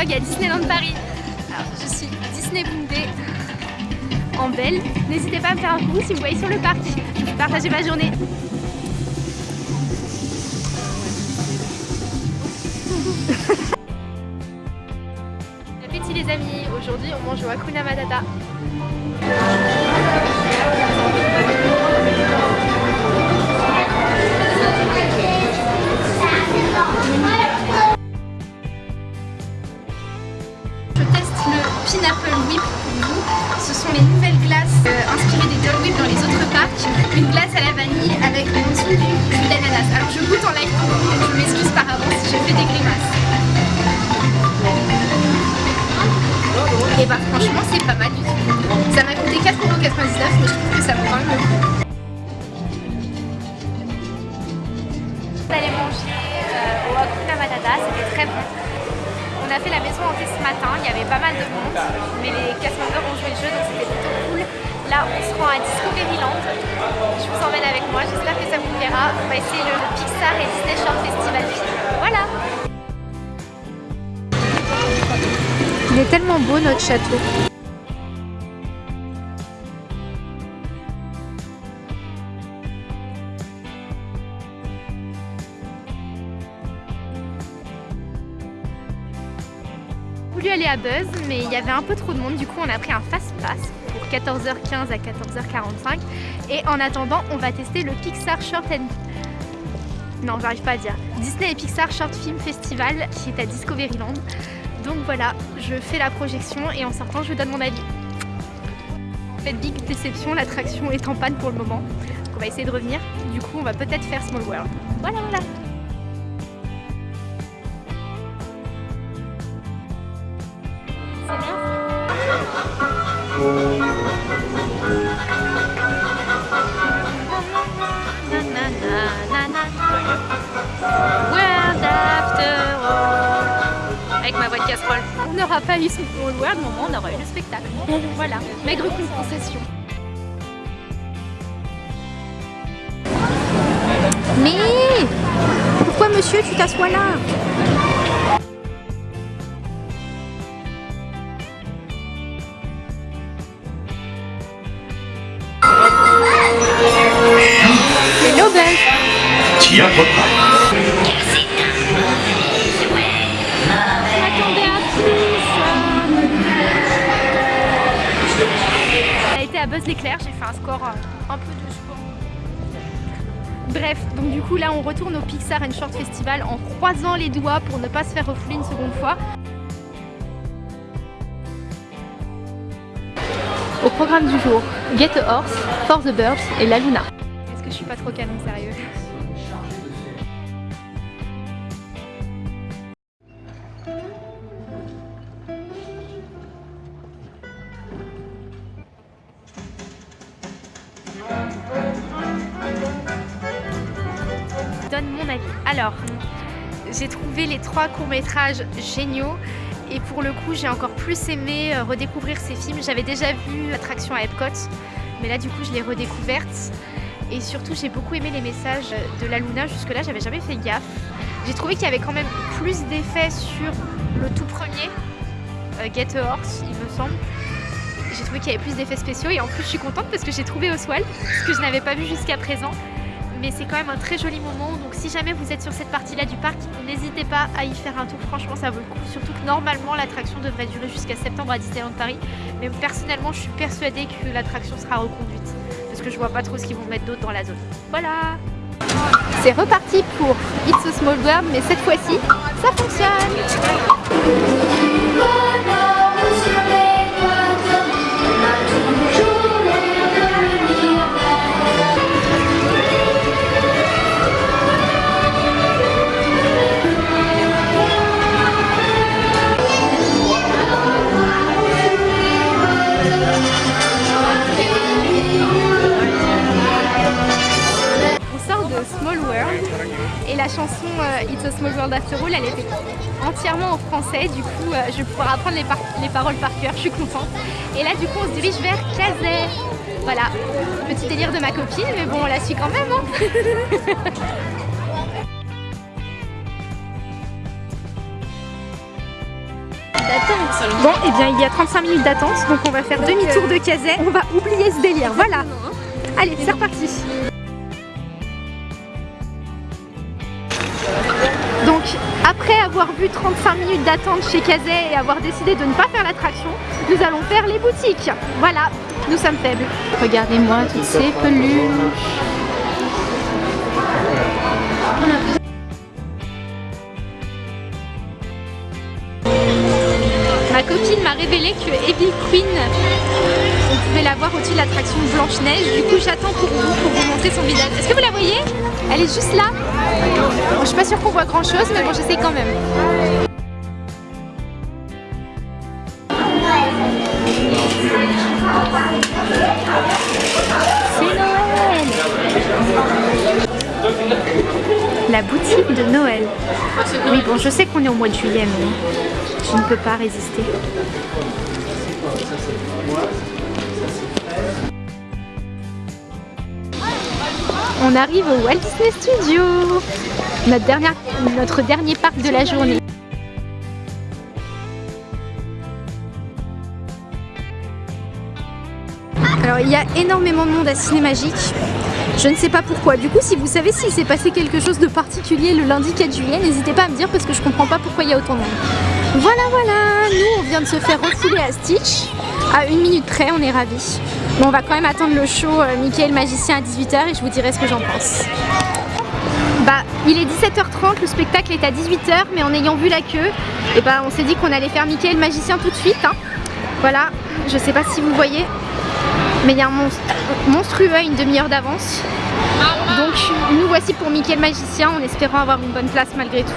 à Disneyland Paris. Alors je suis Disney Boondé en belle. N'hésitez pas à me faire un coup si vous voyez sur le parc. Partager ma journée. Appétit les amis, aujourd'hui on mange au Hakuna Matata. La maison hantée ce matin, il y avait pas mal de monde, mais les Castmongers ont joué le jeu donc c'était plutôt cool. Là on se rend à Discoveryland, je vous emmène avec moi, j'espère que ça vous plaira. On va essayer le Pixar et Disney Festival Voilà Il est tellement beau notre château. Voulu aller à Buzz mais il y avait un peu trop de monde. Du coup on a pris un fast pass pour 14h15 à 14h45 et en attendant on va tester le Pixar Short and non j'arrive pas à dire. Disney et Pixar Short Film Festival qui est à Discoveryland. Donc voilà je fais la projection et en sortant je vous donne mon avis. En fait big déception l'attraction est en panne pour le moment. Donc on va essayer de revenir. Du coup on va peut-être faire Small World. Voilà voilà World after all. Avec ma voix de casserole. On n'aura pas eu son World, mais on aura eu le spectacle. Voilà, maigre compensation. Mais pourquoi monsieur tu t'assois là? À a été à Buzz l'éclair, j'ai fait un score euh, un peu de sport. Bref, donc du coup là on retourne au Pixar and Short Festival en croisant les doigts pour ne pas se faire refouler une seconde fois. Au programme du jour, Get a Horse, For the Birds et La Luna. Suis pas trop canon sérieux donne mon avis. Alors, j'ai trouvé les trois courts-métrages géniaux et pour le coup, j'ai encore plus aimé euh, redécouvrir ces films. J'avais déjà vu l'attraction à Epcot, mais là, du coup, je l'ai redécouverte. Et surtout, j'ai beaucoup aimé les messages de la Luna. Jusque-là, j'avais jamais fait gaffe. J'ai trouvé qu'il y avait quand même plus d'effets sur le tout premier, euh, Get a Horse, il me semble. J'ai trouvé qu'il y avait plus d'effets spéciaux. Et en plus, je suis contente parce que j'ai trouvé Oswald, ce que je n'avais pas vu jusqu'à présent. Mais c'est quand même un très joli moment. Donc si jamais vous êtes sur cette partie là du parc n'hésitez pas à y faire un tour. Franchement ça vaut le coup. Surtout que normalement l'attraction devrait durer jusqu'à septembre à Disneyland Paris. Mais personnellement je suis persuadée que l'attraction sera reconduite que je vois pas trop ce qu'ils vont mettre d'autre dans la zone. Voilà. C'est reparti pour It's a Small World mais cette fois-ci ça fonctionne a Small World After All elle était entièrement en français du coup euh, je vais pouvoir apprendre les, les, paroles par cœur, je suis contente et là du coup on se dirige vers Kazay voilà, petit délire de ma copine mais bon on la suit quand même hein. Bon, et bien il y a 35 minutes d'attente, donc on va faire demi-tour de Kazay. On va oublier ce délire, voilà. Allez, c'est reparti. Avoir vu 35 minutes d'attente chez Kazay et avoir décidé de ne pas faire l'attraction, nous allons faire les boutiques. Voilà, nous sommes faibles. Regardez-moi toutes ces peluches. Ma copine m'a révélé que Evil Queen, on pouvait la voir au-dessus de l'attraction Blanche-Neige. Du coup, j'attends pour vous, pour vous montrer son visage. Est-ce que vous la voyez? Elle est juste là. Bon, je suis pas sûre qu'on voit grand-chose, mais bon, j'essaie quand même. C'est Noël La boutique de Noël. Oui, bon, je sais qu'on est au mois de juillet, mais je ne peux pas résister. On arrive au Walt Disney Studio, notre, dernier parc de la journée. Alors il y a énormément de monde à Ciné Magique. Je ne sais pas pourquoi. Du coup, si vous savez s'il s'est passé quelque chose de particulier le lundi 4 juillet, n'hésitez pas à me dire parce que je comprends pas pourquoi il y a autant de monde. Voilà, voilà, nous on vient de se faire refouler à Stitch. À une minute près, on est ravis. Bon, on va quand même attendre le show euh, Mickey le magicien à 18h et je vous dirai ce que j'en pense. Bah, il est 17h30, le spectacle est à 18h, mais en ayant vu la queue, et bah, on s'est dit qu'on allait faire Mickey le magicien tout de suite. hein. Voilà, je sais pas si vous voyez, mais il y a un monstre monstrueux à une demi-heure d'avance. Donc nous voici pour Mickey le magicien en espérant avoir une bonne place malgré tout.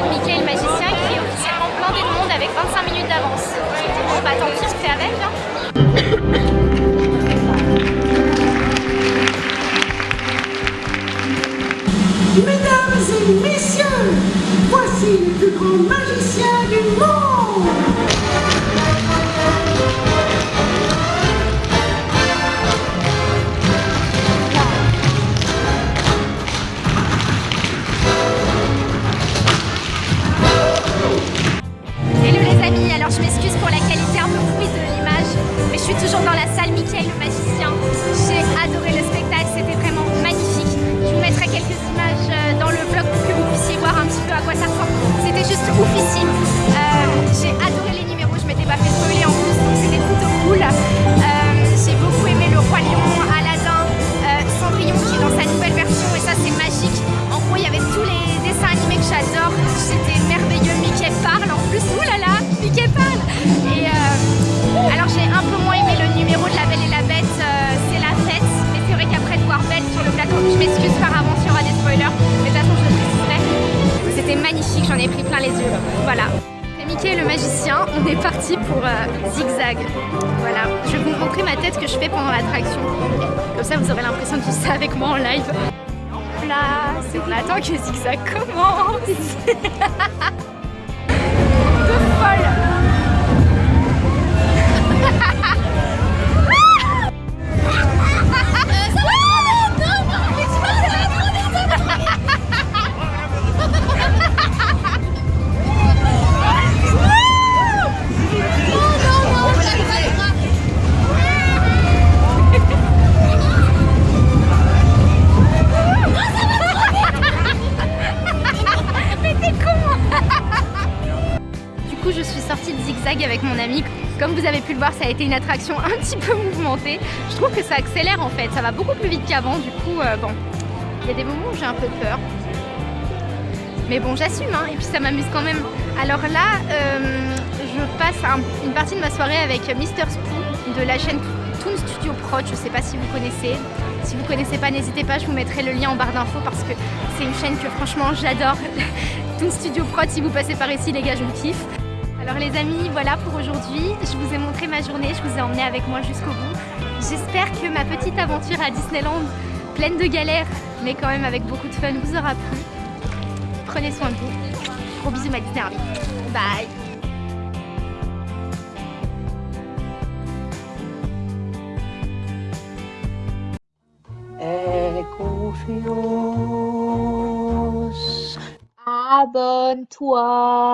Le magicien qui est officiellement blindé de monde avec 25 minutes d'avance. Bon bah tant pis, on fait avec. Hein. Magicien, on est parti pour euh, Zigzag. Voilà, je vais vous montrer ma tête que je fais pendant l'attraction. Comme ça vous aurez l'impression de vivre ça avec moi en live. Place, on attend que Zigzag commence. de folle Comme vous avez pu le voir, ça a été une attraction un petit peu mouvementée. Je trouve que ça accélère en fait, ça va beaucoup plus vite qu'avant. Du coup, euh, bon, il y a des moments où j'ai un peu peur. Mais bon, j'assume, hein, et puis ça m'amuse quand même. Alors là, euh, je passe un- une partie de ma soirée avec Mister Spoo de la chaîne Toon Studio Prod. Je sais pas si vous connaissez. Si vous connaissez pas, n'hésitez pas, je vous mettrai le lien en barre d'infos parce que c'est une chaîne que franchement j'adore. Toon Studio Prod, si vous passez par ici, les gars, je vous kiffe. Alors les amis, voilà pour aujourd'hui. Je vous ai montré ma journée, je vous ai emmené avec moi jusqu'au bout. J'espère que ma petite aventure à Disneyland, pleine de galères, mais quand même avec beaucoup de fun, vous aura plu. Prenez soin de vous. Gros bisous ma Disney Army. Bye. Abonne-toi.